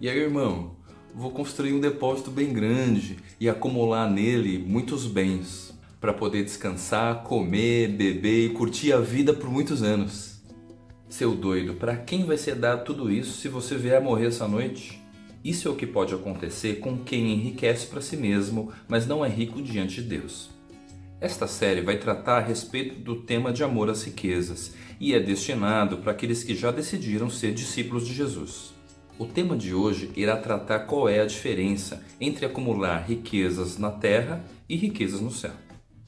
E aí, irmão, vou construir um depósito bem grande e acumular nele muitos bens para poder descansar, comer, beber e curtir a vida por muitos anos. Seu doido, para quem vai ser dado tudo isso se você vier a morrer essa noite? Isso é o que pode acontecer com quem enriquece para si mesmo, mas não é rico diante de Deus. Esta série vai tratar a respeito do tema de amor às riquezas e é destinado para aqueles que já decidiram ser discípulos de Jesus. O tema de hoje irá tratar qual é a diferença entre acumular riquezas na terra e riquezas no céu.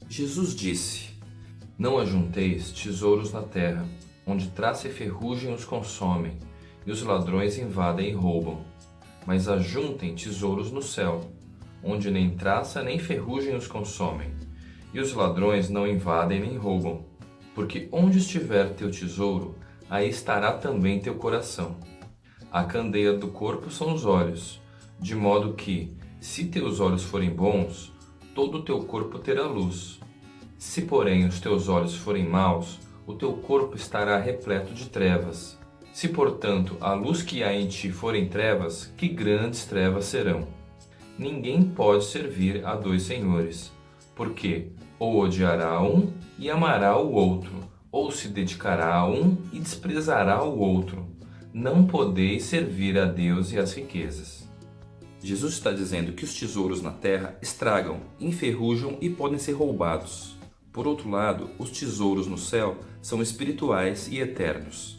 Jesus disse, Não ajunteis tesouros na terra, onde traça e ferrugem os consomem, e os ladrões invadem e roubam. Mas ajuntem tesouros no céu, onde nem traça nem ferrugem os consomem, e os ladrões não invadem nem roubam. Porque onde estiver teu tesouro, aí estará também teu coração. A candeia do corpo são os olhos, de modo que, se teus olhos forem bons, todo o teu corpo terá luz. Se, porém, os teus olhos forem maus, o teu corpo estará repleto de trevas. Se, portanto, a luz que há em ti forem trevas, que grandes trevas serão. Ninguém pode servir a dois senhores, porque ou odiará um e amará o outro, ou se dedicará a um e desprezará o outro. Não podeis servir a Deus e às riquezas. Jesus está dizendo que os tesouros na terra estragam, enferrujam e podem ser roubados. Por outro lado, os tesouros no céu são espirituais e eternos.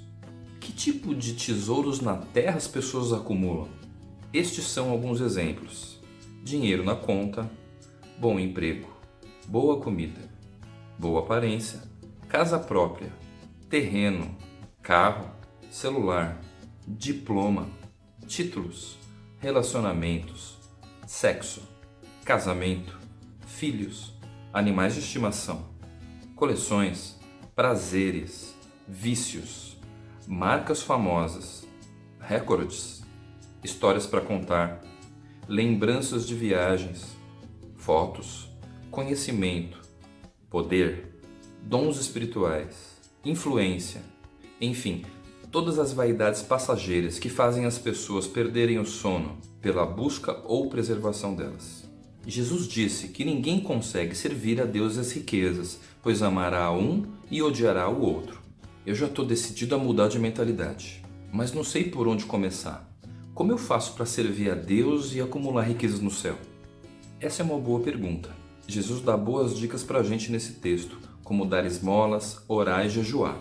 Que tipo de tesouros na terra as pessoas acumulam? Estes são alguns exemplos. Dinheiro na conta, bom emprego, boa comida, boa aparência, casa própria, terreno, carro, celular, diploma, títulos, relacionamentos, sexo, casamento, filhos, animais de estimação, coleções, prazeres, vícios, marcas famosas, recordes, histórias para contar, lembranças de viagens, fotos, conhecimento, poder, dons espirituais, influência, enfim, todas as vaidades passageiras que fazem as pessoas perderem o sono pela busca ou preservação delas. Jesus disse que ninguém consegue servir a Deus as riquezas, pois amará um e odiará o outro. Eu já estou decidido a mudar de mentalidade, mas não sei por onde começar. Como eu faço para servir a Deus e acumular riquezas no céu? Essa é uma boa pergunta. Jesus dá boas dicas para a gente nesse texto, como dar esmolas, orar e jejuar.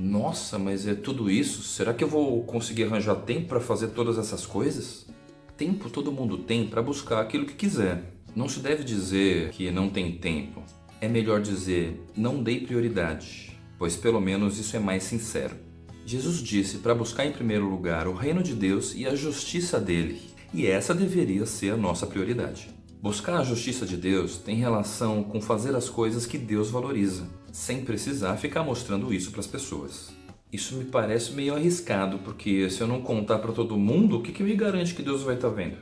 Nossa, mas é tudo isso? Será que eu vou conseguir arranjar tempo para fazer todas essas coisas? Tempo todo mundo tem para buscar aquilo que quiser. Não se deve dizer que não tem tempo. É melhor dizer, não dei prioridade, pois pelo menos isso é mais sincero. Jesus disse para buscar em primeiro lugar o reino de Deus e a justiça dele, e essa deveria ser a nossa prioridade. Buscar a justiça de Deus tem relação com fazer as coisas que Deus valoriza, sem precisar ficar mostrando isso para as pessoas. Isso me parece meio arriscado, porque se eu não contar para todo mundo, o que, que me garante que Deus vai estar tá vendo?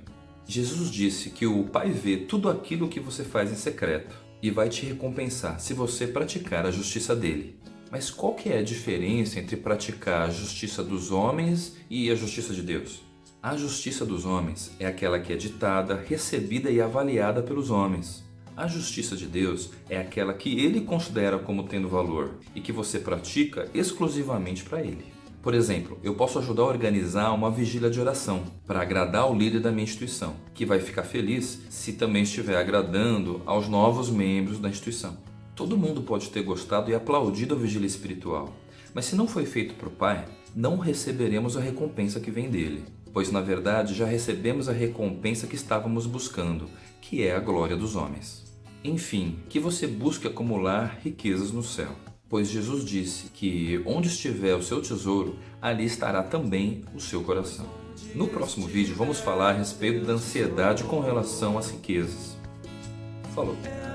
Jesus disse que o Pai vê tudo aquilo que você faz em secreto e vai te recompensar se você praticar a justiça dele. Mas qual que é a diferença entre praticar a justiça dos homens e a justiça de Deus? A justiça dos homens é aquela que é ditada, recebida e avaliada pelos homens. A justiça de Deus é aquela que ele considera como tendo valor e que você pratica exclusivamente para ele. Por exemplo, eu posso ajudar a organizar uma vigília de oração para agradar o líder da minha instituição, que vai ficar feliz se também estiver agradando aos novos membros da instituição. Todo mundo pode ter gostado e aplaudido a vigília espiritual, mas se não foi feito para o Pai, não receberemos a recompensa que vem dele pois na verdade já recebemos a recompensa que estávamos buscando, que é a glória dos homens. Enfim, que você busque acumular riquezas no céu, pois Jesus disse que onde estiver o seu tesouro, ali estará também o seu coração. No próximo vídeo vamos falar a respeito da ansiedade com relação às riquezas. Falou! É